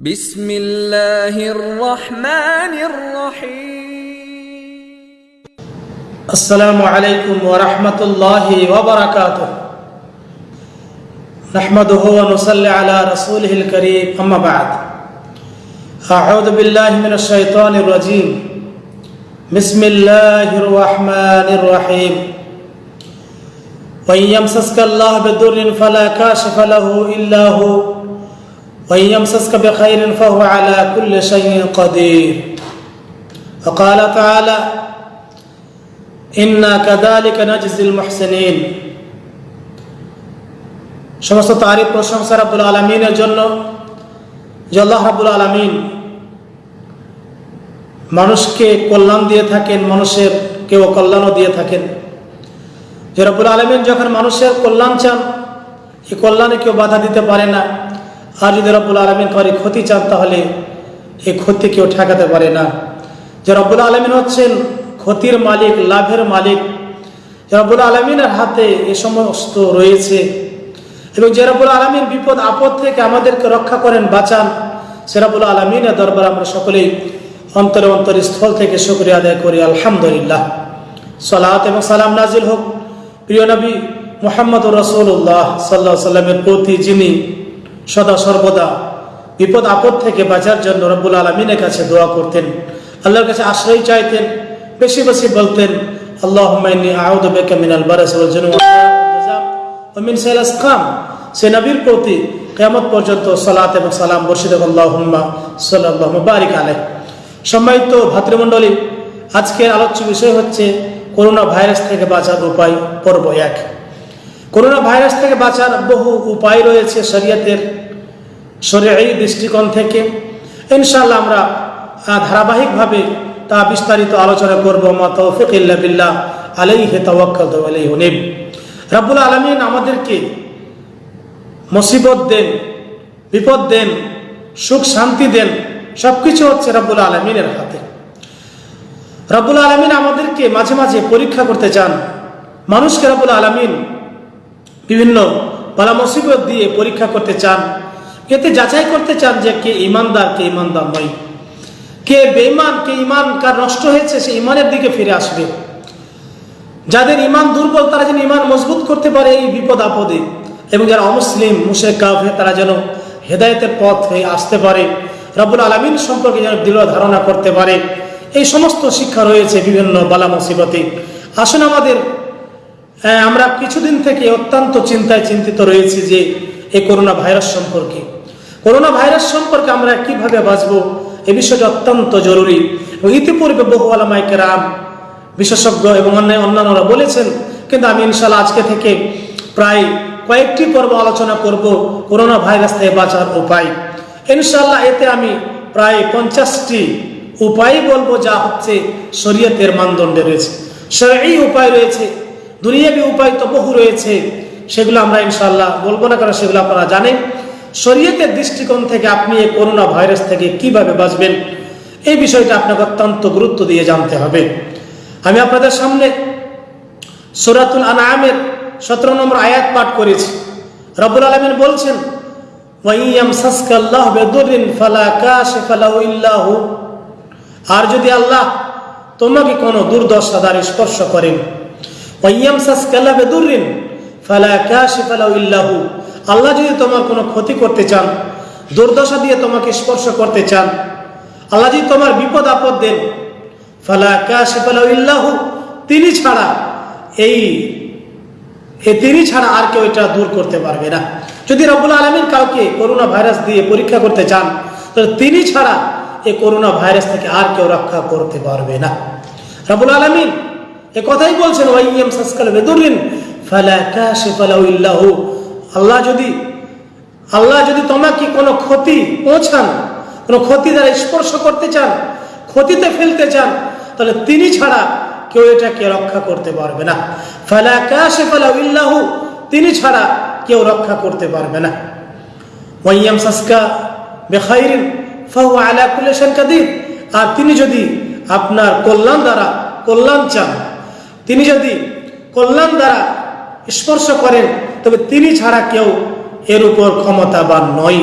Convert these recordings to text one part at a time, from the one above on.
بسم الله الرحمن الرحيم. السلام عليكم ورحمة الله وبركاته. نحمده ونصلي على رسوله الكريم. أما بعد أعوذ بالله من الشيطان الرجيم. بسم الله الرحمن الرحيم. وإن يمسسك الله بضر فلا كاشف له إلا هو. وإن يمسسك بخير فهو على كل شيء قدير وقال تعالى ইন্না কাদালিকা নাজজিল মুহসিনিন সমস্ত তারিফ প্রশংসা রাব্বুল আলামিনের জন্য যে আল্লাহ রাব্বুল আলামিন মানুষকে কল্যাণ দিয়ে থাকেন মানুষের কেউ কল্যাণও দিয়ে থাকেন যে রব্বুল আলমিন যখন মানুষের কল্যাণ চান এই কল্যাণে কেউ বাধা দিতে পারে না আর যদি রব্বুল আলমিন করে ক্ষতি চান, তাহলে এই ক্ষতি কেউ ঠেকাতে পারে না। যে রব্বুল আলমিন হচ্ছেন ক্ষতির মালিক, লাভের মালিক রব্বুল আলমিনের হাতে এ সমস্ত রয়েছে। এবং যে রব্বুল আলমিন বিপদ, আপদ থেকে আমাদেরকে রক্ষা করেন, বাঁচান, সে রব্বুল আলমিনের দরবার আমরা সকলেই অন্তরে অন্তর স্থল থেকে শুক্রিয়া আদায় করি। আলহামদুলিল্লাহ। সালাত এবং সালাম নাজিল হোক। প্রিয় নবী মোহাম্মদ রসুল্লাহ সাল্লাহ সাল্লামের প্রতি যিনি সদা সর্বদা বিপদ আপদ থেকে বাঁচার জন্য রব্বুল আলমিনের কাছে দোয়া করতেন। আল্লাহর কাছে আশ্রয় চাইতেন। বেশি বেশি বলতেন আলোচ্য বিষয় হচ্ছে করোনা ভাইরাস থেকে বাঁচার উপায় পর্ব এক। করোনা ভাইরাস থেকে বাঁচার বহু উপায় রয়েছে শরীয়তের শরীয়ী দৃষ্টিকোণ থেকে। ইনশাল্লাহ আমরা ধারাবাহিকভাবে তা বিস্তারিত আলোচনা করব। মা তৌফিক ইল্লা বিল্লাহ, আলাইহি তাওয়াক্কালতু ওয়া ইলাইহি উনীব। রাব্বুল আমাদেরকে মুসিবত দেন, বিপদ দেন, সুখ শান্তি দেন, সবকিছু হচ্ছে রাব্বুল আলমিনের হাতে। রাব্বুল আলমিন আমাদেরকে মাঝে মাঝে পরীক্ষা করতে চান। মানুষকে রাব্বুল আলমিন বিভিন্ন পালা মুসিবত দিয়ে পরীক্ষা করতে চান, এতে যাচাই করতে চান যে কে ইমানদার কে ইমানদার নয়। কে বেঈমান, কে ইমান কার নষ্ট হয়েছে, সে ইমানের দিকে ফিরে আসবে। যাদের ইমান দুর্বল, তারা যেন ইমান মজবুত করতে পারে এই বিপদ আপদে, এবং যারা অমুসলিম মুশে কাফে তারা যেন হেদায়তের পথ হয়ে আসতে পারে। রব্বুল আলমিন সম্পর্কে যেন দৃঢ় ধারণা করতে পারে। এই সমস্ত শিক্ষা রয়েছে বিভিন্ন বালা মুসিবতে। আসুন আমাদের হ্যাঁ, আমরা কিছুদিন থেকে অত্যন্ত চিন্তায় চিন্তিত রয়েছি যে এই করোনা ভাইরাস সম্পর্কে। করোনা ভাইরাস সম্পর্কে আমরা কীভাবে বাঁচবো এ বিষয়টি অত্যন্ত জরুরি। এবং ইতিপূর্বে বহু আলামাইকে রাম বিশেষজ্ঞ এবং অন্য অন্যান্যরা বলেছেন কিন্তু আমি ইনশাল্লাহ আজকে থেকে প্রায় কয়েকটি পর্ব আলোচনা করব করোনা ভাইরাস থেকে বাঁচার উপায়। ইনশাল্লাহ এতে আমি প্রায় পঞ্চাশটি উপায় বলব যা হচ্ছে শরীয়তের মানদণ্ডে রয়েছে। এই উপায় রয়েছে দুনিয়াবি উপায় তো বহু রয়েছে, সেগুলো আমরা ইনশাল্লাহ বলব না, কারণ সেগুলো আপনারা জানেন। শরীয়তের দৃষ্টিকোণ থেকে আপনি এই করোনা ভাইরাস থেকে কীভাবে বাঁচবেন, এই বিষয়টা আপনাকে অত্যন্ত গুরুত্ব দিয়ে জানতে হবে। আমি আপনাদের সামনে সুরাতুল আনামের সতেরো নম্বর আয়াত পাঠ করেছি। রব্বুল আলমিন বলছেন আর যদি আল্লাহ তোমাকে কোনো দুর্দশা দ্বারা স্পর্শ করেন আল্লাহ যদি তোমার কোনো ক্ষতি করতে চান, দুর্দশা দিয়ে তোমাকে স্পর্শ করতে চান, আল্লাহ যদি তোমার বিপদ আপদ দেন, ফালা কাশিফা লাহু ইল্লাহু, তিনি ছাড়া এই তিনি ছাড়া আর কেউ এটা দূর করতে পারবে না। যদি রব্বুল আলমিন কাউকে করোনা ভাইরাস দিয়ে পরীক্ষা করতে চান, তাহলে তিনি ছাড়া এই করোনা ভাইরাস থেকে আর কেউ রক্ষা করতে পারবে না। রব্বুল আলমিন এ কথাই বলছেন ওয়াইয়াম আল্লাহ যদি আল্লাহ যদি তোমাকে কোনো ক্ষতি পৌঁছান, কোনো ক্ষতি দ্বারা স্পর্শ করতে চান, ক্ষতিতে ফেলতে চান, তাহলে তিনি ছাড়া কেউ এটাকে রক্ষা করতে পারবে না। ফালা কাশিফা লাহু ইল্লাহু, তিনি ছাড়া কেউ রক্ষা করতে পারবে না। ওয়াইয়াম সাসকা বেখাইরিন, ফাহু আলা কুল্লি শাইইন কাদির। আর তিনি যদি আপনার কল্যাণ দ্বারা কল্যাণ চান তিনি যদি কল্যাণ দ্বারা স্পর্শ করেন, তবে তিনি ছাড়া কেউ এর উপর ক্ষমতাবান নয়।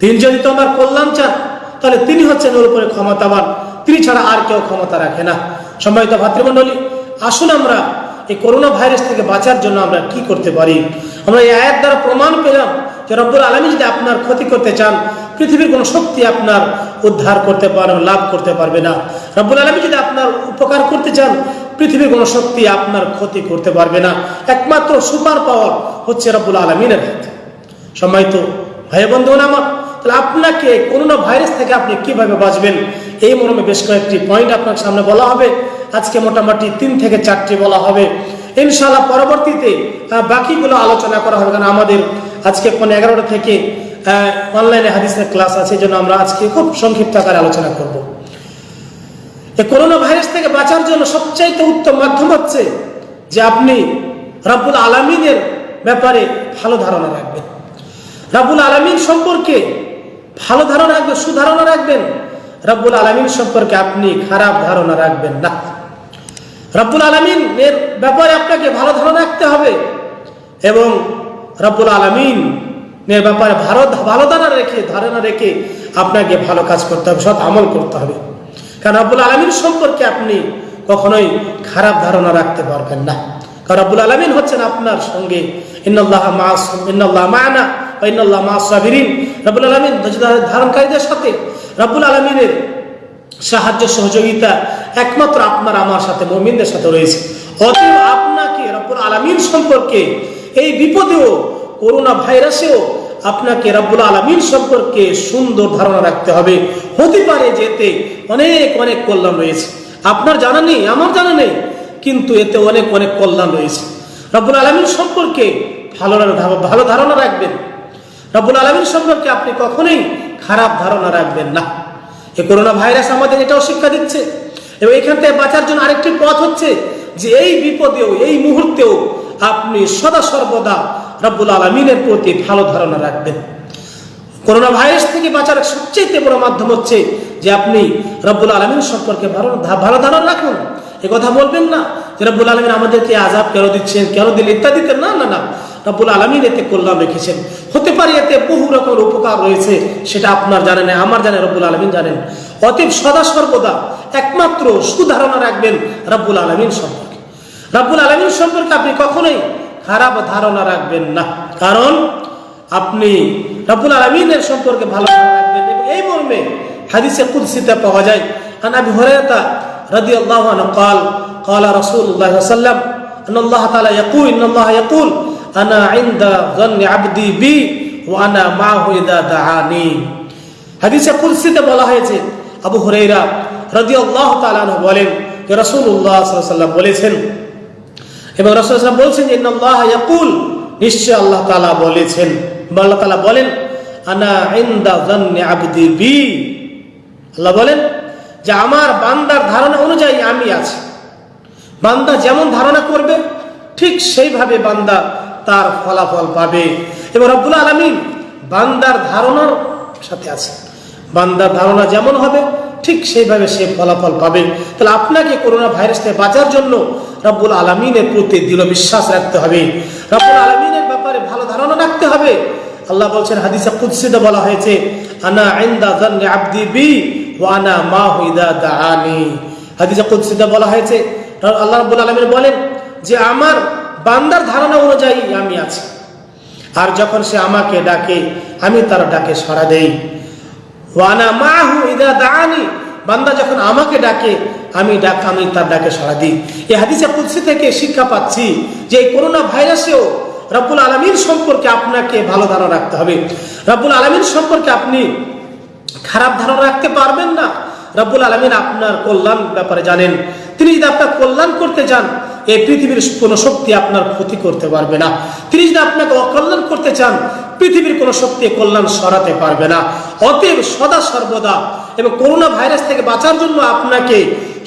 তিনি যদি তোমার কল্যাণ চান, তাহলে তিনি হচ্ছেন ওর উপরে ক্ষমতাবান। তিনি ছাড়া আর কেউ ক্ষমতা রাখে না। সম্মানিত ভাতৃমণ্ডলী, আসুন আমরা এই করোনা ভাইরাস থেকে বাঁচার জন্য আমরা কি করতে পারি? আমরা এই আয়াত দ্বারা প্রমাণ পেলাম যে রব্বুল আলমী যদি আপনার ক্ষতি করতে চান পৃথিবীর কোনো শক্তি আপনার উদ্ধার করতে পারবে লাভ করতে পারবে না। রব্বুল আলমী যদি আপনার উপকার করতে চান, পৃথিবীর কোনো শক্তি আপনার ক্ষতি করতে পারবে না। একমাত্র সুপার পাওয়ার হচ্ছে রব্বুল আলমিনের হাতে। সময় তো ভাই বন্ধু আমার, তাহলে আপনাকে করোনা ভাইরাস থেকে আপনি কীভাবে বাঁচবেন? এই মর্মে বেশ কয়েকটি পয়েন্ট আপনার সামনে বলা হবে। আজকে মোটামুটি তিন থেকে চারটি বলা হবে। ইনশাআল্লাহ পরবর্তীতে বাকিগুলো আলোচনা করা হবে। কারণ আমাদের আজকে কোন এগারোটা থেকে অনলাইনে হাদিসের ক্লাস আছে জন্য আমরা আজকে খুব সংক্ষিপ্ত আকারে আলোচনা করব। এই করোনা ভাইরাস থেকে বাঁচার জন্য সবচাইতে উত্তম মাধ্যম হচ্ছে যে আপনি রাব্বুল আলমিনের ব্যাপারে ভালো ধারণা রাখবেন। রাব্বুল আলমিন সম্পর্কে ভালো ধারণা রাখবেন, সুধারণা রাখবেন। রাব্বুল আলমিন সম্পর্কে আপনি খারাপ ধারণা রাখবেন না। রাব্বুল আলমিন এর ব্যাপারে আপনাকে ভালো ধারণা রাখতে হবে এবং রাব্বুল আলমিন ব্যাপারে ভালো ভালো ধারণা রেখে ধারণা রেখে আপনাকে ভালো কাজ করতে হবে, সৎ আমল করতে হবে। কারণ রাব্বুল আলমিন সম্পর্কে আপনি কখনোই খারাপ ধারণা রাখতে পারবেন না। কারণ রাব্বুল আলমিন হচ্ছেন আপনার সঙ্গে। মাস ধারণকারীদের সাথে সাহায্য, সহযোগিতা একমাত্র আপনার, আমার সাথে সাথে রয়েছে। আপনাকে রব্বুল আলমিন সম্পর্কে এই বিপদেও করোনা ভাইরাসেও আপনাকে রব্বুল আলমিন সম্পর্কে সুন্দর ধারণা রাখতে হবে। হতে পারে যেতে অনেক অনেক কল্যাণ রয়েছে। আপনার জানা নেই, আমার জানা নেই, কিন্তু এতে অনেক অনেক কল্যাণ রয়েছে। রব্বুল আলমিন সম্পর্কে ভালো ভালো ধারণা রাখবেন। রব্বুল আলমিন সম্পর্কে আপনি কখনোই খারাপ ধারণা রাখবেন না। এ করোনা ভাইরাস আমাদের এটাও শিক্ষা দিচ্ছে। এবং এখান থেকে বাঁচার জন্য আরেকটি পথ হচ্ছে যে এই বিপদেও, এই মুহূর্তেও আপনি সদা সর্বদা রব্বুল আলমিনের প্রতি ভালো ধারণা রাখবেন। করোনা ভাইরাস থেকে বাঁচার সবচেয়ে বড় মাধ্যম হচ্ছে যে আপনি রব্বুল আলমিন সম্পর্কে ভালো ভালো ধারণা রাখুন। এ কথা বলবেন না যে রব্বুল আলমিন আমাদেরকে আজাব কেন দিচ্ছেন, কেন দিন ইত্যাদিতে না না না। রব্বুল আলমিন এতে কল্যাণ রেখেছেন। হতে পারে এতে বহু রকমের উপকার রয়েছে, সেটা আপনার জানেন, আমার জানে রব্বুল আলমিন জানেন। অতএব সদা সর্বদা একমাত্র সুধারণা রাখবেন রব্বুল আলমিন সম্পর্কে। রব্বুল আলমিন সম্পর্কে আপনি কখনোই খারাপ ধারণা রাখবেন না কারণ আপনি রব্বুল আলমিনের সম্পর্কে ভালো ধারণা রাখবেন এবং এই মর্মে হাদিসে কুদসিতে পাওয়া যায় আন আবি হুরায়রা রাদিয়াল্লাহু আনহু قال قال رسول الله صلى الله عليه وسلم ان الله تعالى يقول ان الله يقول انا عند ظن عبدي بي وانا معه اذا دعاني হাদিসে কুদসিতে বলা হয়েছে আবু হুরাইরা রাদিয়াল্লাহু তাআলা আনহু বলেন যে রাসূলুল্লাহ সাল্লাল্লাহু আলাইহি ওয়াসাল্লাম বলেছেন এবং রাসূল সাল্লাল্লাহু বলছেন যে ইয়াকুল। নিশ্চয় আল্লাহ তালা বলেছেন। আল্লাহ তাআলা বলেন, আনা আবদি আল্লাহ বলেন, যে আমার বান্দার ধারণা অনুযায়ী আমি আছি। বান্দা যেমন ধারণা করবে, ঠিক সেইভাবে বান্দা তার ফলাফল পাবে। এবং রব্বুল আলমিন বান্দার ধারণার সাথে আছে। বান্দার ধারণা যেমন হবে, ঠিক সেইভাবে সে ফলাফল পাবে। তাহলে আপনাকে করোনা ভাইরাস থেকে বাঁচার জন্য রব্বুল আলমিনের প্রতি দৃঢ় বিশ্বাস রাখতে হবে। রব্বুল আলমিনের ব্যাপারে ভালো ধারণা রাখতে হবে। আল্লাহ বলছেন হাদিসা কুৎসিদে বলা হয়েছে, আনা আইন্দা জান্নে আব্দি বি ওয়া আনা মা হুইদা দাআনি। হাদিসা কুৎসিদে বলা হয়েছে, আল্লাহ রাব্বুল আলামিন বলেন যে, আমার বান্দার ধারণা অনুযায়ী আমি আছি। আর যখন সে আমাকে ডাকে, আমি তার ডাকে সাড়া দেই। ওয়ানা মাহু ইদা দাআনি। বান্দা যখন আমাকে ডাকে, আমি ডাক, আমি তার ডাকে সাড়া দিই। এই হাদিসে কুৎসি থেকে শিক্ষা পাচ্ছি যে এই করোনা ভাইরাসেও রব্বুল আলমীর সম্পর্কে আপনাকে ভালো ধারণা রাখতে হবে। রব্বুল আলমীর সম্পর্কে আপনি খারাপ ধারণা রাখতে পারবেন না। রব্বুল আলমিন আপনার কল্যাণ ব্যাপারে জানেন। তিনি যদি আপনার কল্যাণ করতে চান, এই পৃথিবীর কোনো শক্তি আপনার ক্ষতি করতে পারবে না। তিনি যদি আপনাকে অকল্যাণ করতে চান, পৃথিবীর কোনো শক্তি কল্যাণ সরাতে পারবে না। অতএব সদা সর্বদা এবং করোনা ভাইরাস থেকে বাঁচার জন্য আপনাকে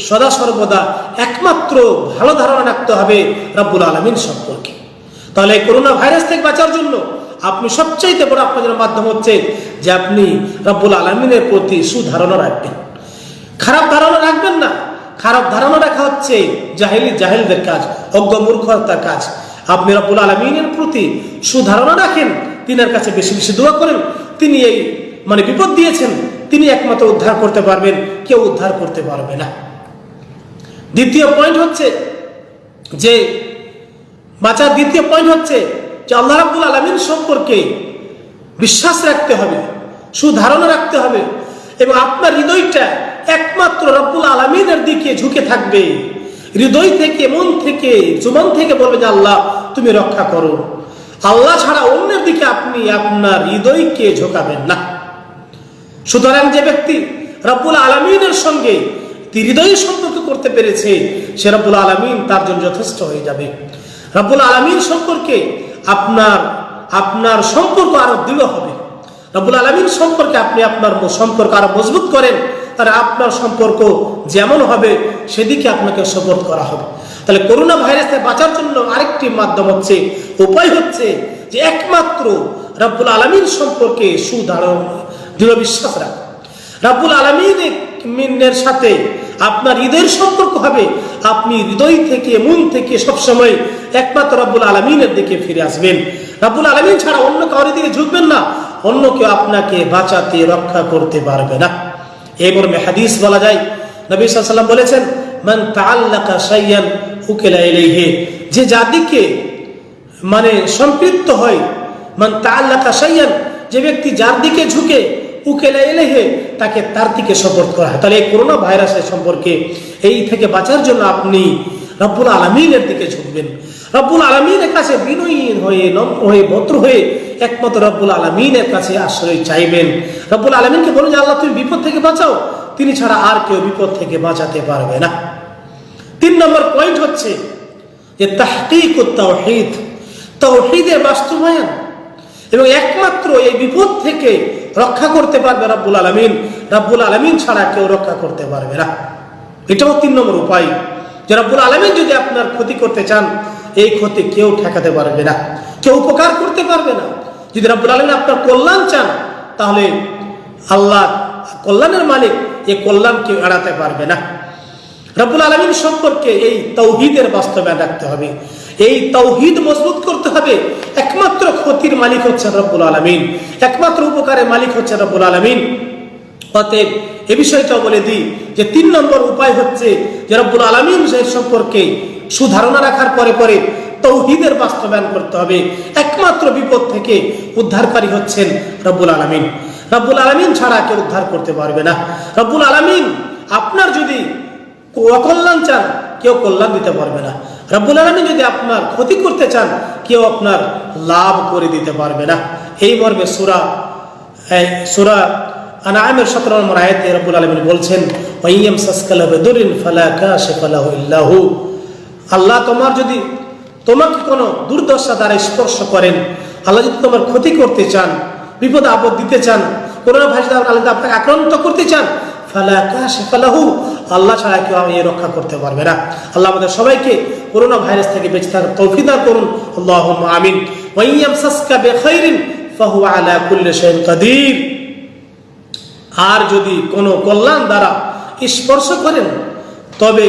সদা সর্বদা একমাত্র ভালো ধারণা রাখতে হবে রব্বুল আলমিন সম্পর্কে। তাহলে করোনা ভাইরাস থেকে বাঁচার জন্য আপনি সবচাইতে বড় আপনাদের মাধ্যম হচ্ছে যে আপনি রব্বুল আলমিনের প্রতি সুধারণা রাখবেন। খারাপ ধারণা রাখবেন না। খারাপ ধারণা রাখা হচ্ছে জাহিলি জাহিলদের কাজ, অজ্ঞ মূর্খতার কাজ। আপনি রব্বুল আলমিনের প্রতি সুধারণা রাখেন, তিনার কাছে বেশি বেশি দোয়া করেন, তিনি এই মানে বিপদ দিয়েছেন তিনি একমাত্র উদ্ধার করতে পারবেন, কেউ উদ্ধার করতে পারবে না। দ্বিতীয় পয়েন্ট হচ্ছে যে, বাঁচার দ্বিতীয় পয়েন্ট হচ্ছে যে আল্লাহ রাব্বুল আলমিন সম্পর্কে বিশ্বাস রাখতে হবে, সুধারণা রাখতে হবে এবং আপনার হৃদয়টা একমাত্র রব্বুল আলমিনের দিকে ঝুঁকে থাকবে। হৃদয় থেকে, মন থেকে জুমন থেকে বলবে যে, আল্লাহ, তুমি রক্ষা করো। আল্লাহ ছাড়া অন্যের দিকে আপনি আপনার হৃদয়কে ঝোঁকাবেন না। সুতরাং যে ব্যক্তি রব্বুল আলমিনের সঙ্গে হৃদয় সম্পর্ক করতে পেরেছে, সে রব্বুল আলমিন তার জন্য যথেষ্ট হয়ে যাবে। রব্বুল আলমিন সম্পর্কে আপনার আপনার সম্পর্ক আরও দৃঢ় হবে। রব্বুল আলমিন সম্পর্কে আপনি আপনার সম্পর্ক আরও মজবুত করেন, তাহলে আপনার সম্পর্ক যেমন হবে, সেদিকে আপনাকে সাপোর্ট করা হবে। তাহলে করোনা ভাইরাস বাঁচার জন্য আরেকটি মাধ্যম হচ্ছে, উপায় হচ্ছে যে একমাত্র রব্বুল আলমিন সম্পর্কে সুধারণ। দৃঢ় বিশ্বাস রাখা। রাব্বুল আলমিনের সাথে আপনার হৃদয়ের সম্পর্ক হবে। আপনি হৃদয় থেকে, মন থেকে সবসময় একমাত্র রাব্বুল আলমিনের দিকে ফিরে আসবেন। রাব্বুল আলমিন ছাড়া অন্য কারোর দিকে ঝুঁকবেন না। অন্য কেউ আপনাকে বাঁচাতে, রক্ষা করতে পারবে না। এই মর্মে হাদিস বলা যায়, নবী সাল্লাম বলেছেন, মান তাআল্লাকা শাইয়ান উকিলা যে যাদিকে মানে সম্পৃক্ত হয়, মান তাআল্লাকা শাইয়ান, যে ব্যক্তি যার দিকে ঝুঁকে উকেলা এলেহে তাকে তার দিকে সপোর্ট করা হয়। তাহলে এই করোনা ভাইরাসের সম্পর্কে এই থেকে বাঁচার জন্য আপনি রব্বুল আলমিনের দিকে ঝুঁকবেন। রব্বুল আলমিনের কাছে বিনয়ীন হয়ে, নম্র হয়ে, ভদ্র হয়ে একমাত্র রব্বুল আলমিনের কাছে আশ্রয় চাইবেন। রব্বুল আলমিনকে বলুন যে, আল্লাহ, তুমি বিপদ থেকে বাঁচাও। তিনি ছাড়া আর কেউ বিপদ থেকে বাঁচাতে পারবে না। তিন নম্বর পয়েন্ট হচ্ছে যে, তাহকিক তাওহিদ তাওহিদের বাস্তবায়ন এবং একমাত্র এই বিপদ থেকে রক্ষা করতে পারবে রাব্বুল আলমিন। রাব্বুল আলমিন ছাড়া কেউ রক্ষা করতে পারবে না। এটাও তিন নম্বর উপায়। যে রাব্বুল আলমিন যদি আপনার ক্ষতি করতে চান, এই ক্ষতি কেউ ঠেকাতে পারবে না। কেউ উপকার করতে পারবে না। যদি রাব্বুল আলমিন আপনার কল্যাণ চান, তাহলে আল্লাহ, কল্যাণের মালিক এই কল্যাণ কেউ এড়াতে পারবে না। রব্বুল আলমিন সম্পর্কে এই তৌহিদের বাস্তবায়ন রাখতে হবে। এই তৌহিদ মজবুত করতে হবে। একমাত্র ক্ষতির মালিক হচ্ছেন রব্বুল আলমিন। একমাত্র উপকারের মালিক হচ্ছেন রব্বুল আলমিন। অতএব এ বিষয়টাও বলে দিই যে তিন নম্বর উপায় হচ্ছে যে রব্বুল আলমিন সেই সম্পর্কে সুধারণা রাখার পরে পরে তৌহিদের বাস্তবায়ন করতে হবে। একমাত্র বিপদ থেকে উদ্ধারকারী হচ্ছেন রব্বুল আলমিন। রব্বুল আলমিন ছাড়া কেউ উদ্ধার করতে পারবে না। রব্বুল আলমিন আপনার যদি অকল্যাণ চান, কেউ কল্যাণ দিতে পারবে না। রব্বুল আলমী যদি আপনার ক্ষতি করতে চান, কেউ আপনার লাভ করে দিতে পারবে না। এই মর্মে সুরা সুরা আনামের সতেরো নম্বর আয়াতে রব্বুল আলমিন বলছেন আল্লাহ তোমার যদি তোমাকে কোনো দুর্দশা দ্বারা স্পর্শ করেন, আল্লাহ যদি তোমার ক্ষতি করতে চান, বিপদ আপদ দিতে চান, করোনা ভাইরাস আল্লাহ আপনাকে আক্রান্ত করতে চান আল্লাহ ছাড়া কেউ আমি রক্ষা করতে পারবে না। আল্লাহ আমাদের সবাইকে করোনা ভাইরাস থেকে বেঁচে থাকার তৌফিক করুন। আমিন। আর যদি কোনো কল্যাণ দ্বারা স্পর্শ করেন, তবে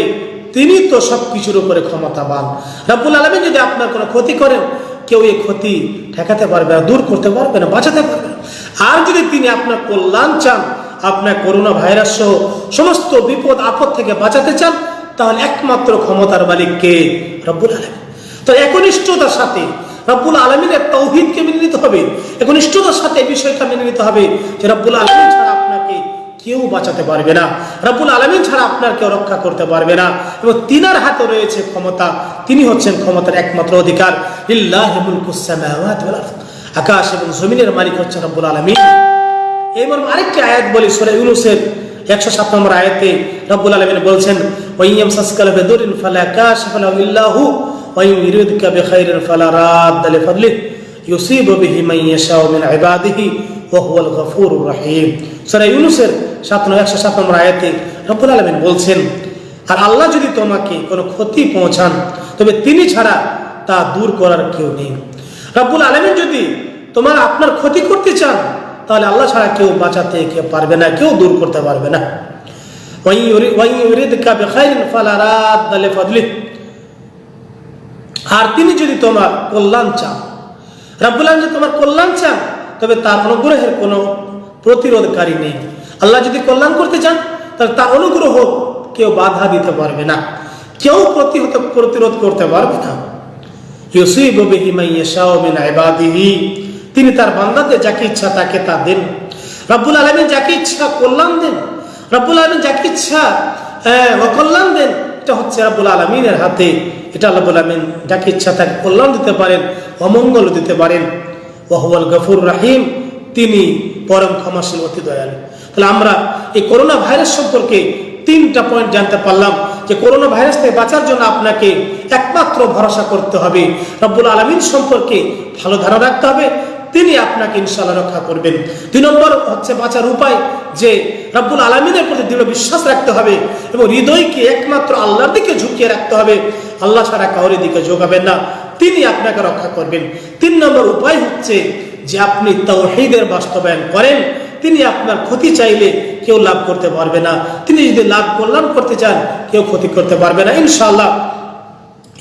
তিনি তো সব কিছুর উপরে ক্ষমতাবান। রাব্বুল আলমী যদি আপনার কোনো ক্ষতি করেন, কেউ এই ক্ষতি ঠেকাতে পারবে না, দূর করতে পারবে না, বাঁচাতে পারবে আর যদি তিনি আপনার কল্যাণ চান আপনার করোনা ভাইরাস সহ সমস্ত বিপদ, আপদ থেকে বাঁচাতে চান, তাহলে একমাত্র ক্ষমতার মালিককে রব্বুল আলমী তো একনিষ্ঠতার সাথে রব্বুল আলমিনের তৌহিদকে মেনে নিতে হবে? একনিষ্ঠতার সাথে এই বিষয়টা মেনে নিতে হবে যে রব্বুল আলমিন ছাড়া আপনাকে কেউ বাঁচাতে পারবে না। রব্বুল আলমিন ছাড়া আপনার কেউ রক্ষা করতে পারবে না। এবং তিনার হাতে রয়েছে ক্ষমতা। তিনি হচ্ছেন ক্ষমতার একমাত্র অধিকার। আরদ। আকাশ এবং জমিনের মালিক হচ্ছেন রব্বুল আলমিন। এই মর্মে আরেকটি আয়াত বলি, সূরা ইউনূসের 107 নম্বর আয়াতে রব্বুল আলামিন বলছেন ওয়াইয়াম সাসকাল বিদুরিন ফালা কাশিফা লাহু ইল্লাহু ওয়া ইউরিদকা বিখাইরিন ফালা রাদ লিফাদলিহি, ইউসিবু বিহি মান ইয়াশাউ মিন ইবাদিহি, ওয়া হুয়াল গফুরুর রহিম। সূরা ইউনূসের 7 107 নম্বর আয়াতে রব্বুল আলামিন বলছেন, আর আল্লাহ যদি তোমাকে কোনো ক্ষতি পৌঁছান, তবে তিনি ছাড়া তা দূর করার কেউ নেই। রব্বুল আলামিন যদি তোমার আপনার ক্ষতি করতে চান তাহলে আল্লাহ ছাড়া কেউ বাঁচাতে কেউ পারবে না, কেউ দূর করতে পারবে না। আর তিনি যদি তোমার কল্যাণ চান আলামিন যদি তোমার কল্যাণ চান, তবে তার অনুগ্রহের কোনো প্রতিরোধকারী নেই। আল্লাহ যদি কল্যাণ করতে চান, তাহলে তার অনুগ্রহ কেউ বাধা দিতে পারবে না। কেউ প্রতিহত, প্রতিরোধ করতে পারবে না। ইউসিবু বিহি মান ইয়াশাউ মিন ইবাদিহি। তিনি তার বান্দাদের যাকে ইচ্ছা তাকে তা দেন। রব্বুল আলামিন যাকে ইচ্ছা কল্যাণ দেন। রব্বুল আলামিন যাকে ইচ্ছা অকল্যাণ দেন, এটা হচ্ছে রব্বুল আলমিনের হাতে। এটা আল্লাহ আলমিন যাকে ইচ্ছা তাকে কল্যাণ দিতে পারেন, অমঙ্গল দিতে পারেন। ওয়াহুয়াল গফুর রাহিম। তিনি পরম ক্ষমাশীল, অতি দয়ালু। তাহলে আমরা এই করোনা ভাইরাস সম্পর্কে তিনটা পয়েন্ট জানতে পারলাম যে করোনা ভাইরাস থেকে বাঁচার জন্য আপনাকে একমাত্র ভরসা করতে হবে। রব্বুল আলমিন সম্পর্কে ভালো ধারণা রাখতে হবে। তিনি আপনাকে ইনশাল্লাহ রক্ষা করবেন। দুই নম্বর হচ্ছে বাঁচার উপায় যে রব্বুল আলমিনের প্রতি দৃঢ় বিশ্বাস রাখতে হবে এবং হৃদয়কে একমাত্র আল্লাহর দিকে ঝুঁকিয়ে রাখতে হবে। আল্লাহ ছাড়া কাউরের দিকে যোগাবেন না। তিনি আপনাকে রক্ষা করবেন। তিন নম্বর উপায় হচ্ছে যে আপনি তৌহিদের বাস্তবায়ন করেন। তিনি আপনার ক্ষতি চাইলে কেউ লাভ করতে পারবে না। তিনি যদি লাভ কল্যাণ করতে চান, কেউ ক্ষতি করতে পারবে না। ইনশাল্লাহ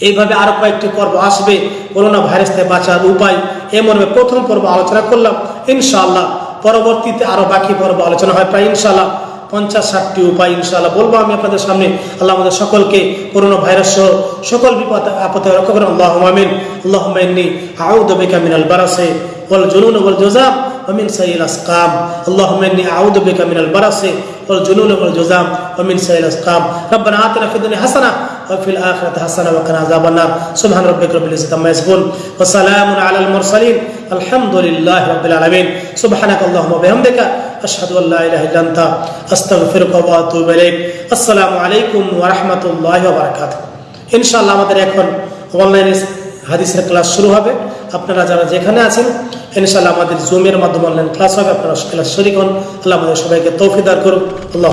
এইভাবে আরও কয়েকটি পর্ব আসবে। করোনা ভাইরাস থেকে বাঁচার উপায় এ মর্মে প্রথম পর্ব আলোচনা করলাম ইনশাআল্লাহ পরবর্তীতে আরো বাকি পর্ব আলোচনা হয় প্রায় ইনশাআল্লাহ পঞ্চাশ ষাটটি উপায় ইনশাআল্লাহ বলবো আমি আপনাদের সামনে আল্লাহ আমাদের সকলকে করোনা ভাইরাস সহ সকল বিপদ আপদে রক্ষা করেন আল্লাহ আমিন আল্লাহ ইন্নি আউদ বিকা মিনাল বারাসে والجنون والجزام ومن سيء الأسقام اللهم إني أعوذ بك من البرص والجنون والجزام ومن سيء الأسقام ربنا آتنا في الدنيا حسنة وفي الآخرة حسنة وقنا عذاب النار سبحان ربك رب العزة عما يصفون وسلام على المرسلين الحمد لله رب العالمين سبحانك اللهم وبحمدك أشهد أن لا إله إلا أنت أستغفرك وأتوب إليك السلام عليكم ورحمة الله وبركاته إن شاء الله আমাদের এখন অনলাইনে হাদিসের ক্লাস শুরু হবে আপনারা যারা যেখানে আছেন ইনশাআল্লাহ আমাদের জুমের মাধ্যমে অনলাইন ক্লাস হবে আপনারা ক্লাস শরিক হন আল্লাহ আমাদের সবাইকে তৌফিদার করুন আল্লাহ